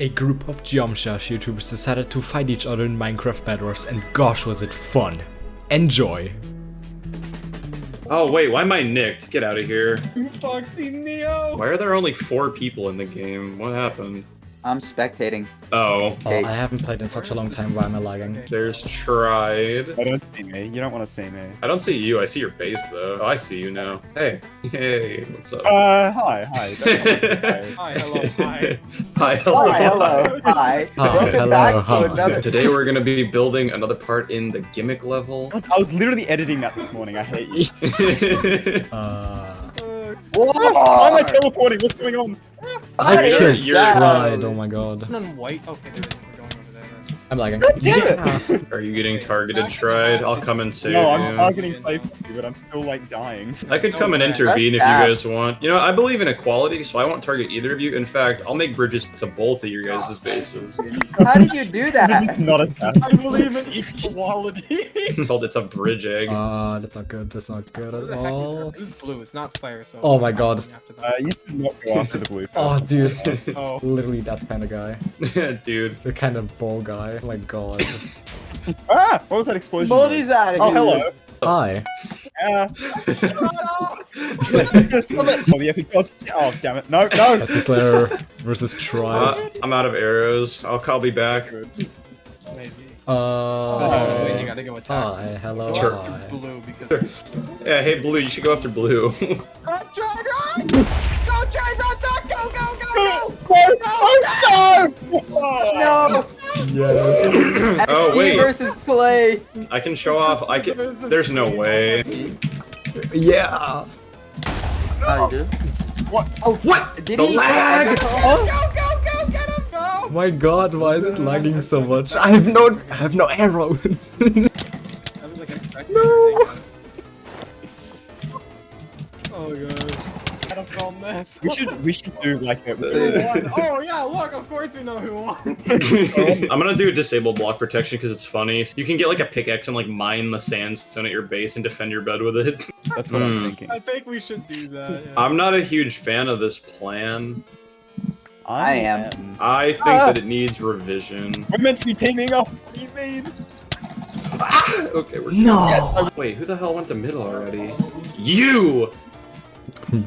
A group of Geometry Dash YouTubers decided to fight each other in Minecraft Bedwars and gosh was it fun. Enjoy! Oh wait, why am I nicked? Get out of here. Foxy Neo! Why are there only four people in the game? What happened? I'm spectating. Oh, Oh, I haven't played in such a long time, why am I lagging? there's tried. I don't see me. You don't want to see me. I don't see you. I see your base though. Oh, I see you now. Hey, hey, what's up? Uh, hi, hi. Don't come this way. Hi, hello, hi. Hi, hello. Hi, hello, hi. Hi, Welcome hello, back hi. to another. Today we're gonna be building another part in the gimmick level. I was literally editing that this morning. I hate you. Uh, Whoa! Why am I teleporting? What's going on? I Hi, can't you're- tried, oh my god. Turn white. Okay, there it is. I'm lagging. God damn it! Are you getting targeted, tried? I'll come and save you. No, I'm you. targeting play but I'm still like dying. I could come and That's intervene if you guys want. You know, I believe in equality, so I won't target either of you. In fact, I'll make bridges to both of your guys' bases. How did you do that? just not attached. I believe in equality. called it's a bridge egg. Uh, that's not good, that's not good at the heck is all. her? Who's blue? It's not Slayer, so. Oh my God. Uh, you should not go after the blue Oh dude, Oh. literally that kind of guy. Dude. The kind of ball guy, oh my god. Ah! What was that explosion? Moldy's noise? out of Oh, hello. Hi. Stop it. Oh, the epic god. Oh, damn it. No, no. That's the Slayer versus Uh, I'm out of arrows. I'll, I'll be back. Maybe. Uh, Wait, you gotta go attack. hi, hello, Go hi. blue because. Yeah, hey, Blue, you should go after Blue. Go try run! Go try run! Go go go No! No! No! No. Yes. Oh, wait. versus Clay. I can show off. I can. There's no way. Yeah. How do you do? What? Oh, What? Did The he? lag! Go go go go! Get him! Go! My god, why is it lagging so much? I have no I have no arrows. That was like a spectator No. thing. Oh god. Battlefield mess. We should we should do like a Oh yeah, look, of course we know who won. I'm gonna do a disable block protection because it's funny. You can get like a pickaxe and like mine the sandstone at your base and defend your bed with it. That's what Hmm. I'm thinking. I think we should do that. Yeah. I'm not a huge fan of this plan. I am. I think Ah. that it needs revision. We're meant to be teaming up. What do you mean? Okay, we're no. Yes, Wait, who the hell went the middle already? You!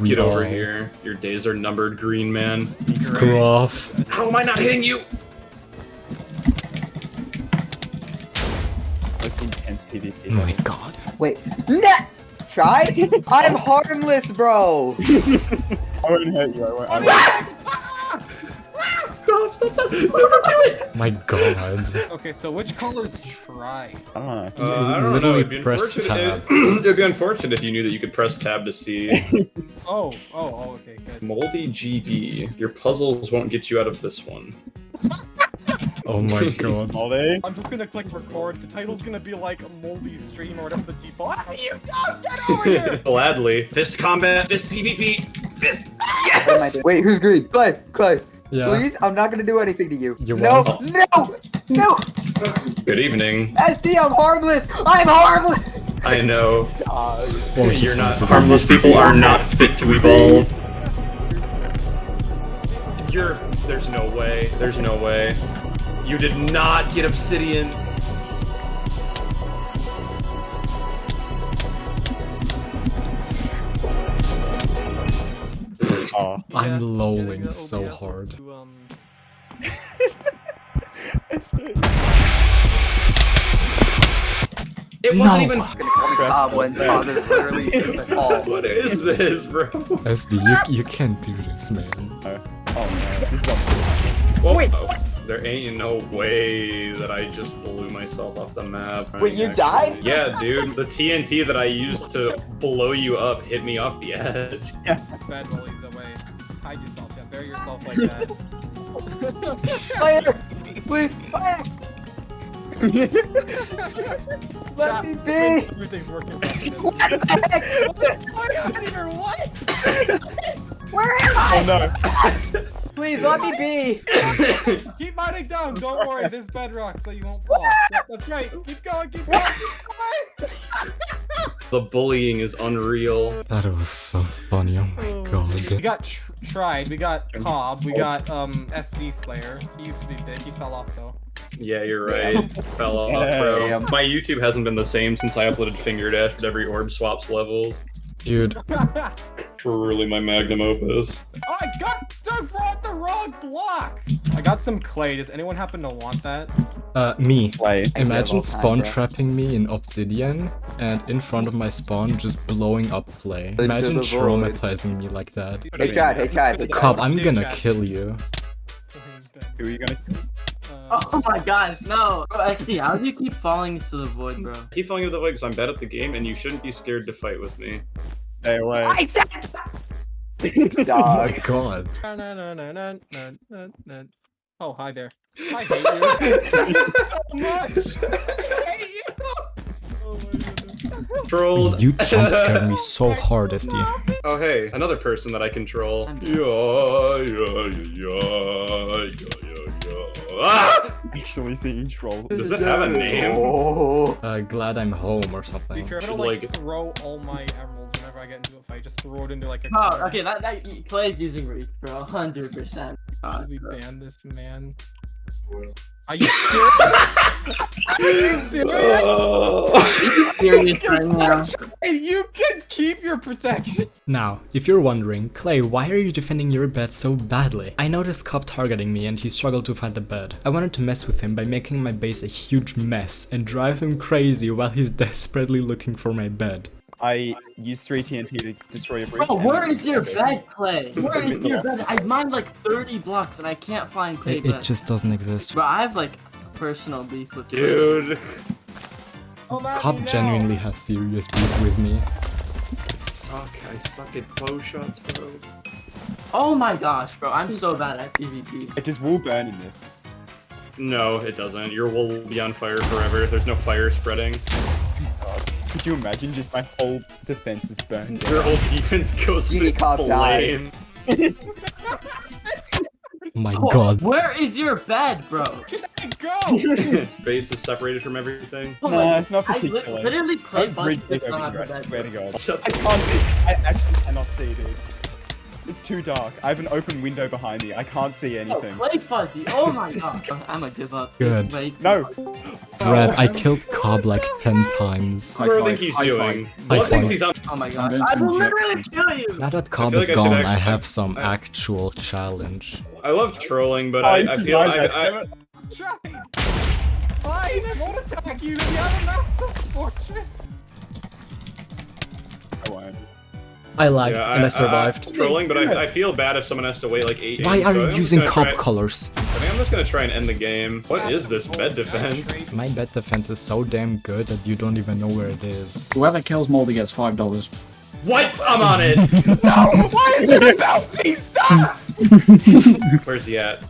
Get over here. Your days are numbered, green man. Screw off. How am I not hitting you? Most intense PvP. Oh my god. Wait. Nah. Try? I'm harmless, bro. I won't hurt you. I won't. Ah! I won't. Stop, stop, stop! No, don't do it! My god. Okay, so which color's try? I don't know. Uh, I don't know. Literally It'd be, press tab. it'd be unfortunate if you knew that you could press tab to see. Oh, oh, oh, okay, good. Moldy GD. Your puzzles won't get you out of this one. Oh my god. Moldy. I'm just gonna click record. The title's gonna be like Moldy Stream or whatever the default. Ah, you don't get over here! Gladly. Fist combat, fist PvP, fist. What am I Yes! Wait, who's green? Clay, Clay. Yeah. Please, I'm not gonna do anything to you. You no, won't. no, no. Good evening. SD, I'm harmless. I'm harmless. I know. Oh, You're not. Harmless people are not fit to evolve. You're. There's no way. There's no way. You did not get obsidian. Oh. I'm Yes, lolling getting the so hard. To, um, SD. It wasn't No. even. When father's literally in the call. What is this, bro? SD, you, you can't do this, man. Oh no. This is on. Whoa. Wait. There ain't no way that I just blew myself off the map. Wait, you died? Yeah, dude. The TNT that I used to blow you up hit me off the edge. bad bullies away. Just hide yourself. Yeah, bury yourself like that. Fire! Please, fire! Let Chat, me be! Everything's working. What the heck? What's going on here? What? Where am I? Oh no. Please, let me be! Keep mining down. Don't worry. This bedrock, so you won't fall. Yeah, that's right. Keep going. Keep going. Keep going. The bullying is unreal. That was so funny, oh my We god. We got tr- tried. We got Cobb. We got um SD Slayer. He used to be big. He fell off though. Yeah, you're right. Fell off, bro. Damn. My YouTube hasn't been the same since I uploaded Finger Dash because every orb swaps levels. Dude, Truly my magnum opus. Oh, I got the wrong, the wrong block. I got some clay. Does anyone happen to want that? uh, me. Play. Imagine all time, spawn trapping me in obsidian and in front of my spawn just blowing up clay. Into Imagine traumatizing me like that. Hey, Chad. Hey, Chad. Hey, Cobb, I'm gonna kill you. Who are you gonna? Uh, Oh my gosh, no. Bro, SD, how do you keep falling into the void, bro? Keep falling into the void because I'm bad at the game and you shouldn't be scared to fight with me. Stay away. I said. Oh my Dog. god. Oh, hi there. I hate you so much. Goodness. Trolled. You jump scared me so hard, SD. Oh hey, another person that I control. Yeah, yeah, yeah, yeah, yeah, yeah. Ah! Actually seeing troll. Does it have a name? Oh. Uh, glad I'm home or Be something. careful, Should, like, like- throw all my emeralds whenever I get into a fight. Just throw it into like a. Oh, corner. okay, that, that Clay's using reach, bro. 100%. Should we ban this man? Are you serious? Are you serious? Serious right now. You can keep your protection. Now, if you're wondering, Clay, why are you defending your bed so badly? I noticed Cobb targeting me and he struggled to find the bed. I wanted to mess with him by making my base a huge mess and drive him crazy while he's desperately looking for my bed. I used 3 TNT to destroy your breach. Bro, where is your bed, Clay? Where is your bed? I've mined like 30 blocks and I can't find Clay It, it just doesn't exist. Bro, I have like personal beef with Clay. Dude. Oh, Come at me Cobb now. genuinely has serious beef with me. I suck. I suck at bow shots, bro. Oh my gosh, bro, I'm so bad at PvP. It does wool burn in this. No, it doesn't. Your wool will be on fire forever. There's no fire spreading. Could you imagine just my whole defense is burned down? Your whole defense goes Genie to cop flame. Oh my Oh, god. Where is your bed, bro? Go. Base is separated from everything. Oh Nah, my- not I li- literally Clay Don't Fuzz bridge does it not over have here, a I bed. to bro. I can't see. I actually cannot see, dude. It's too dark. I have an open window behind me. I can't see Oh, anything. Clay Fuzzy. Oh my god. I'm gonna give up. Good. No. Brad, I killed Cobb like 10 times. What do you think he's doing? High What thinks five. he's on? Oh my I'm gosh. going I will literally kill you. Now that Cobb is like gone, I actually- have some I- actual challenge. I love trolling, but Oh, I, I feel like I, that, I, damn it. Fine, I won't attack you. We have a massive fortress. I won't. I lagged yeah, and I uh, survived. I'm trolling, but I, I feel bad if someone has to wait like eight. Why games, are so you I'm using gonna try- colors? I think I'm just gonna try and end the game. What is this bed defense? My bed defense is so damn good that you don't even know where it is. Whoever kills Moldy gets five dollars. What? I'm on it. No, why is it a bounty? Stop! Where's he at?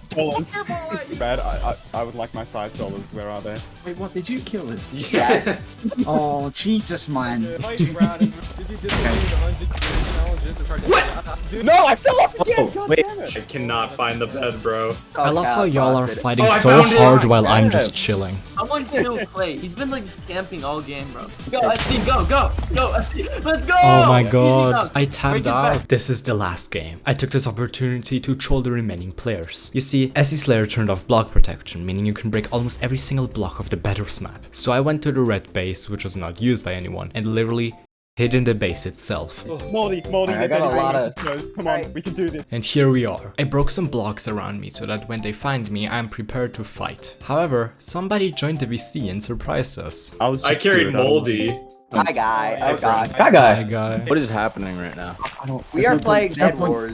Dollars. Bad. I, I I would like my five dollars. Where are they? Wait, what? Did you kill it? Yes. Oh, Jesus, man. Fight Brad, and did you disappear the 100 challenges to try to- What? Dude, No, I fell off again. Oh, God wait. damn it. I cannot find the bed, bro. I love how y'all are fighting Oh, so found it! hard while I'm just chilling. Someone kill Clay. He's been like camping all game, bro. Go, SD, go, go, go, SD. Let's go. Oh my god. I Break tabbed out. This is the last game. I took this opportunity to troll the remaining players. You see, SD Slayer turned off block protection, meaning you can break almost every single block of the Bedwars map. So I went to the red base, which was not used by anyone, and literally hid in the base itself. Moldy, Moldy, I got a lot of- Come on, Right. we can do this. And here we are. I broke some blocks around me so that when they find me, I'm prepared to fight. However, somebody joined the VC and surprised us. I was. I Just carried good, I don't know. Moldy. Hi, guy. Oh, God. Hi guy. What is happening right now? I don't. We there's are no playing Dead no Wars.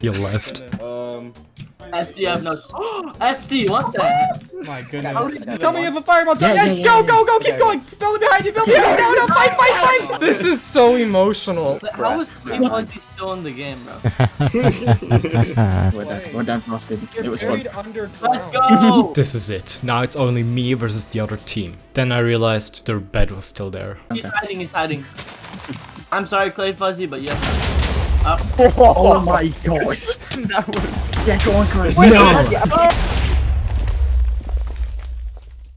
You left. Um, SD, I have no. SD, what the heck? My goodness. Tell me if a fireball. Yeah, Yeah, yeah, yeah, go, go, go, keep Okay. going. Build behind you, build behind you. No, no, fight, fight, fight. This is so emotional. How is Clay Fuzzy still in the game, bro? We're dead. We're dead frosted. It was fun. Let's go. This is it. Now it's only me versus the other team. Then I realized their bed was still there. He's hiding. He's hiding. I'm sorry, Clay Fuzzy, but yes. Oh my god. that was. Yeah, go on, Chris. Wait, yeah, okay.